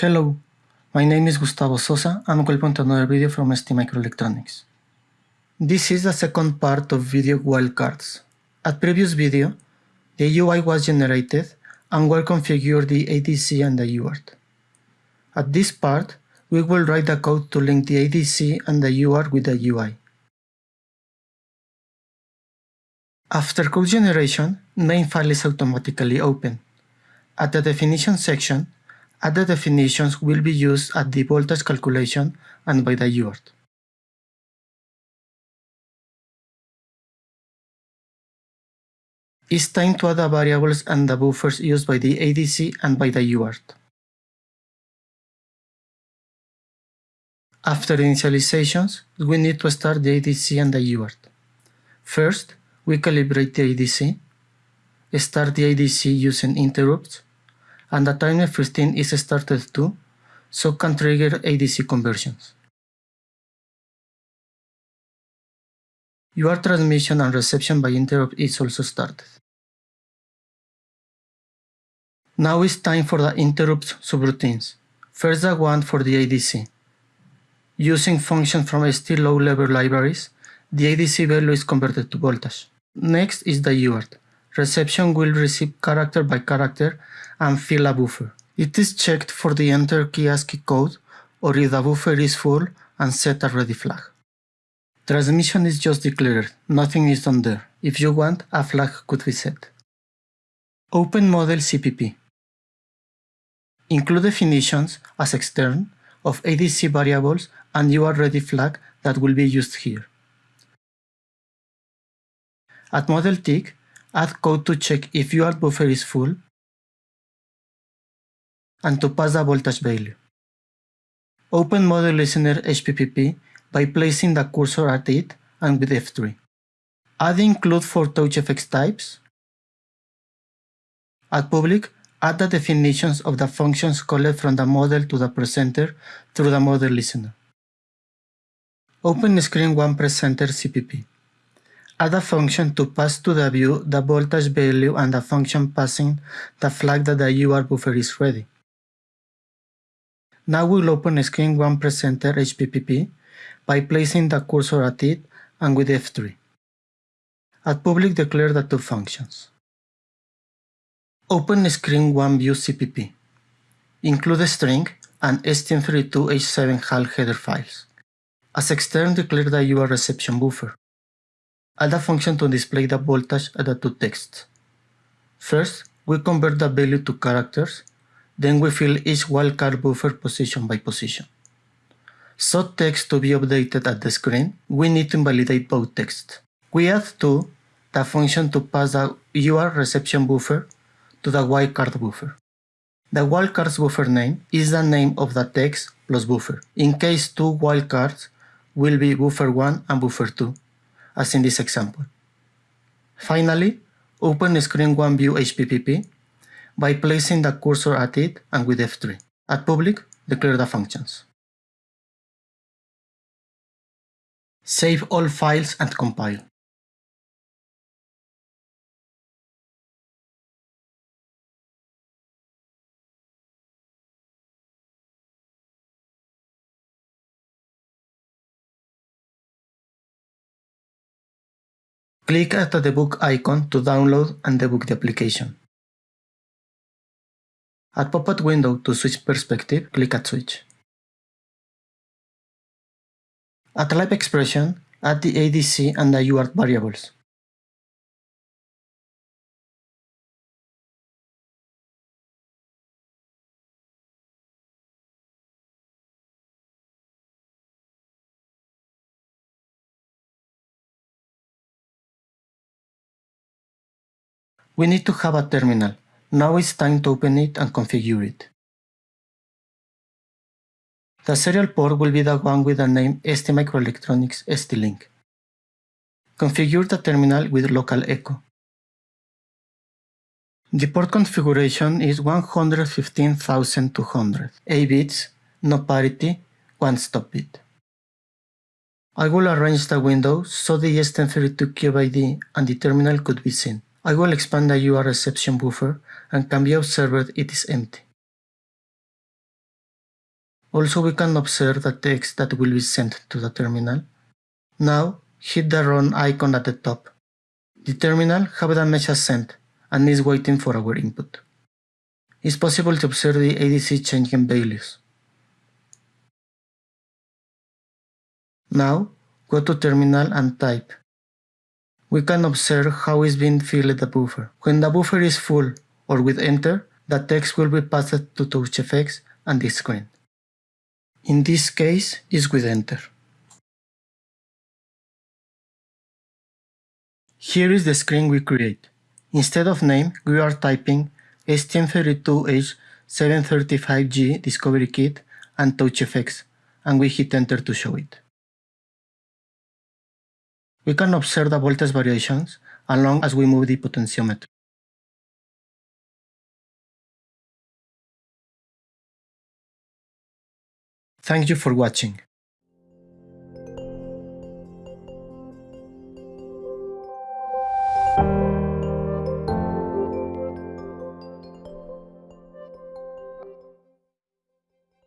Hello, my name is Gustavo Sosa and welcome to another video from ST Microelectronics. This is the second part of video wildcards. At previous video, the UI was generated and we configured the ADC and the UART. At this part, we will write the code to link the ADC and the UART with the UI. After code generation, main file is automatically open. At the definition section, other definitions will be used at the voltage calculation and by the UART. It's time to add the variables and the buffers used by the ADC and by the UART. After initializations, we need to start the ADC and the UART. First, we calibrate the ADC, start the ADC using interrupts, and the timer 15 is started too, so can trigger ADC conversions. UART transmission and reception by interrupt is also started. Now it's time for the interrupts subroutines. First the one for the ADC. Using functions from ST low-level libraries, the ADC value is converted to voltage. Next is the UART. Reception will receive character by character and fill a buffer. It is checked for the enter key ASCII code or if the buffer is full and set a ready flag. Transmission is just declared, nothing is done there. If you want, a flag could be set. Open model CPP. Include definitions as extern of ADC variables and UART ready flag that will be used here. At model tick, add code to check if UART buffer is full and to pass the voltage value. Open model listener HPP by placing the cursor at it and with F3. Add include for TouchGFX types. At public, add the definitions of the functions called from the model to the presenter through the model listener. Open screen 1 presenter CPP. Add a function to pass to the view the voltage value and the function passing the flag that the UART buffer is ready. Now we'll open screen 1 presenter HPP by placing the cursor at it and with F3. At public declare the two functions. Open screen 1 view CPP. Include a string and STM32H7 HAL header files. As extern declare the UART reception buffer. Add a function to display the voltage at the two texts. First, we convert the value to characters then we fill each wildcard buffer position by position. So text to be updated at the screen, we need to invalidate both texts. We add to the function to pass the UART reception buffer to the wildcard buffer. The wildcards buffer name is the name of the text plus buffer. In case two wildcards will be buffer 1 and buffer 2, as in this example. Finally, open screen 1 view HPP by placing the cursor at it and with F3. At public, declare the functions. Save all files and compile. Click at the book icon to download and debug the application. At pop-up window to switch perspective, click at switch. At live expression, add the ADC and the UART variables. We need to have a terminal, now it's time to open it and configure it. The serial port will be the one with the name ST Microelectronics ST-Link. Configure the terminal with local echo. The port configuration is 115,200, 8 bits, no parity, 1 stop bit. I will arrange the window so the STM32 cube and the terminal could be seen. I will expand the UART reception buffer and can be observed it is empty. Also we can observe the text that will be sent to the terminal. Now hit the run icon at the top. The terminal have the message sent and is waiting for our input. It's possible to observe the ADC changing values. Now go to terminal and type. We can observe how is being filled the buffer. When the buffer is full or with enter, the text will be passed to TouchGFX and the screen. In this case, is with enter. Here is the screen we create. Instead of name, we are typing STM32H735G Discovery Kit and TouchGFX, and we hit enter to show it. We can observe the voltage variations along as we move the potentiometer. Thank you for watching.